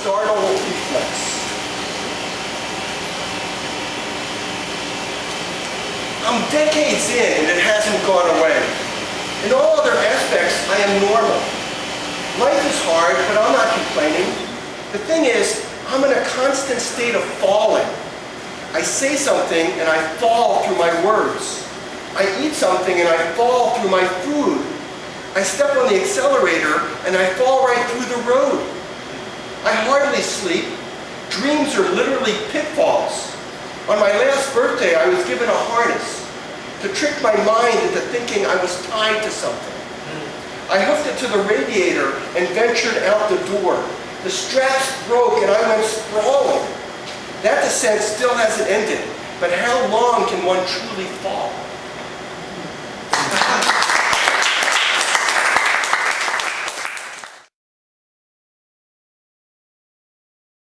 startle reflex. I'm decades in and it hasn't gone away. In all other aspects, I am normal. Life is hard, but I'm not complaining. The thing is, I'm in a constant state of falling. I say something and I fall through my words. I eat something and I fall through my food. I step on the accelerator and I fall right through the road. I hardly sleep. Dreams are literally pitfalls. On my last birthday, I was given a harness to trick my mind into thinking I was tied to something. I hooked it to the radiator and ventured out the door. The straps broke and I went sprawling. That descent still hasn't ended, but how long can one truly fall?